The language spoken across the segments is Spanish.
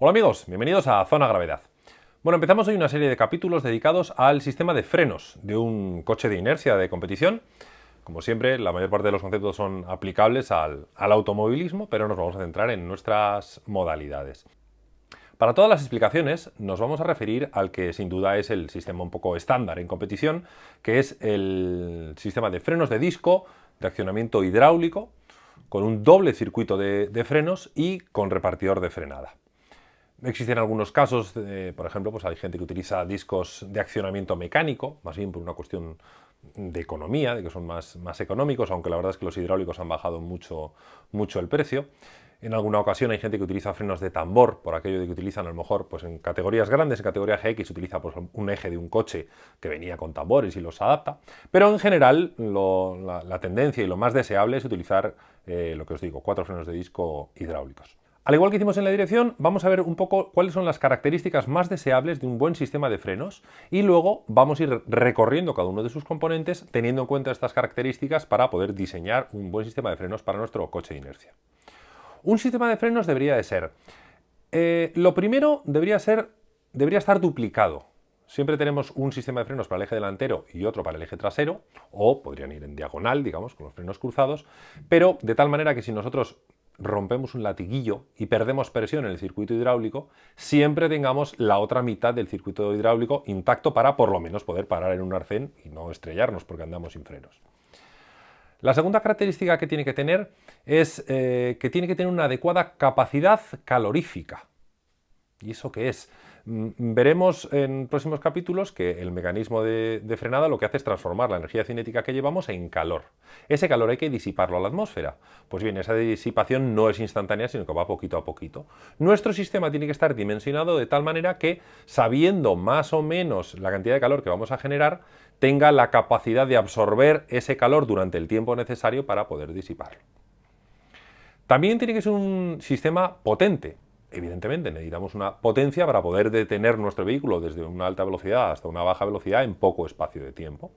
Hola amigos, bienvenidos a Zona Gravedad. Bueno, empezamos hoy una serie de capítulos dedicados al sistema de frenos de un coche de inercia de competición. Como siempre, la mayor parte de los conceptos son aplicables al, automovilismo, pero nos vamos a centrar en nuestras modalidades. Para todas las explicaciones nos vamos a referir al que sin duda es el sistema un poco estándar en competición, que es el sistema de frenos de disco, de accionamiento hidráulico, con un doble circuito de frenos y con repartidor de frenada. Existen algunos casos, por ejemplo, pues hay gente que utiliza discos de accionamiento mecánico, más bien por una cuestión de economía, de que son más, más económicos, aunque la verdad es que los hidráulicos han bajado mucho, mucho el precio. En alguna ocasión hay gente que utiliza frenos de tambor, por aquello de que utilizan a lo mejor pues en categorías grandes, en categoría GX utiliza pues, un eje de un coche que venía con tambores y los adapta, pero en general la, tendencia y lo más deseable es utilizar, eh, lo que os digo, cuatro frenos de disco hidráulicos. Al igual que hicimos en la dirección, vamos a ver un poco cuáles son las características más deseables de un buen sistema de frenos y luego vamos a ir recorriendo cada uno de sus componentes teniendo en cuenta estas características para poder diseñar un buen sistema de frenos para nuestro coche de inercia. Un sistema de frenos debería de ser... Eh, lo primero debería ser... debería estar duplicado. Siempre tenemos un sistema de frenos para el eje delantero y otro para el eje trasero, o podrían ir en diagonal, digamos, con los frenos cruzados, pero de tal manera que si nosotros rompemos un latiguillo y perdemos presión en el circuito hidráulico, siempre tengamos la otra mitad del circuito hidráulico intacto para por lo menos poder parar en un arcén y no estrellarnos porque andamos sin frenos. La segunda característica que tiene que tener es eh, que tiene que tener una adecuada capacidad calorífica. ¿Y eso qué es? Mm, veremos en próximos capítulos que el mecanismo de, frenada lo que hace es transformar la energía cinética que llevamos en calor. Ese calor hay que disiparlo a la atmósfera. Pues bien, esa disipación no es instantánea, sino que va poquito a poquito. Nuestro sistema tiene que estar dimensionado de tal manera que, sabiendo más o menos la cantidad de calor que vamos a generar, tenga la capacidad de absorber ese calor durante el tiempo necesario para poder disiparlo. También tiene que ser un sistema potente, evidentemente necesitamos una potencia para poder detener nuestro vehículo desde una alta velocidad hasta una baja velocidad en poco espacio de tiempo.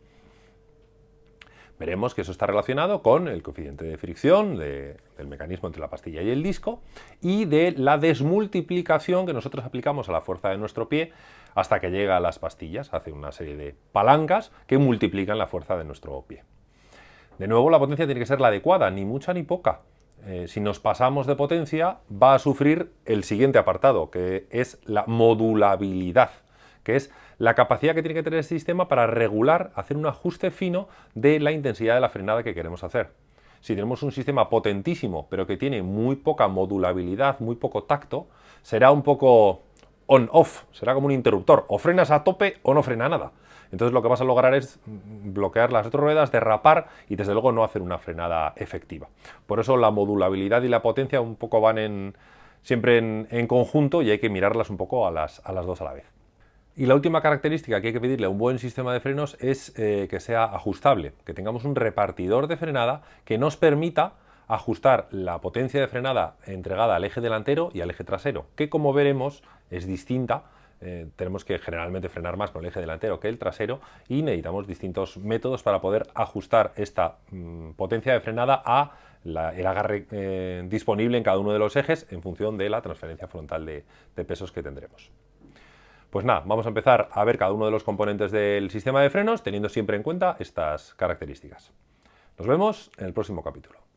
Veremos que eso está relacionado con el coeficiente de fricción del mecanismo entre la pastilla y el disco y de la desmultiplicación que nosotros aplicamos a la fuerza de nuestro pie hasta que llega a las pastillas. Hace una serie de palancas que multiplican la fuerza de nuestro pie. De nuevo, la potencia tiene que ser la adecuada, ni mucha ni poca. Eh, si nos pasamos de potencia, va a sufrir el siguiente apartado, que es la modulabilidad, que es la capacidad que tiene que tener el sistema para regular, hacer un ajuste fino de la intensidad de la frenada que queremos hacer. Si tenemos un sistema potentísimo, pero que tiene muy poca modulabilidad, muy poco tacto, será un poco on-off, será como un interruptor, o frenas a tope o no frena nada. Entonces lo que vas a lograr es bloquear las ruedas, derrapar y desde luego no hacer una frenada efectiva. Por eso la modulabilidad y la potencia un poco van siempre en, conjunto y hay que mirarlas un poco a las, dos a la vez. Y la última característica que hay que pedirle a un buen sistema de frenos es eh, que sea ajustable, que tengamos un repartidor de frenada que nos permita ajustar la potencia de frenada entregada al eje delantero y al eje trasero, que como veremos es distinta. Eh, tenemos que generalmente frenar más con el eje delantero que el trasero y necesitamos distintos métodos para poder ajustar esta mm, potencia de frenada a el agarre eh, disponible en cada uno de los ejes en función de la transferencia frontal de pesos que tendremos. Pues nada, vamos a empezar a ver cada uno de los componentes del sistema de frenos teniendo siempre en cuenta estas características. Nos vemos en el próximo capítulo.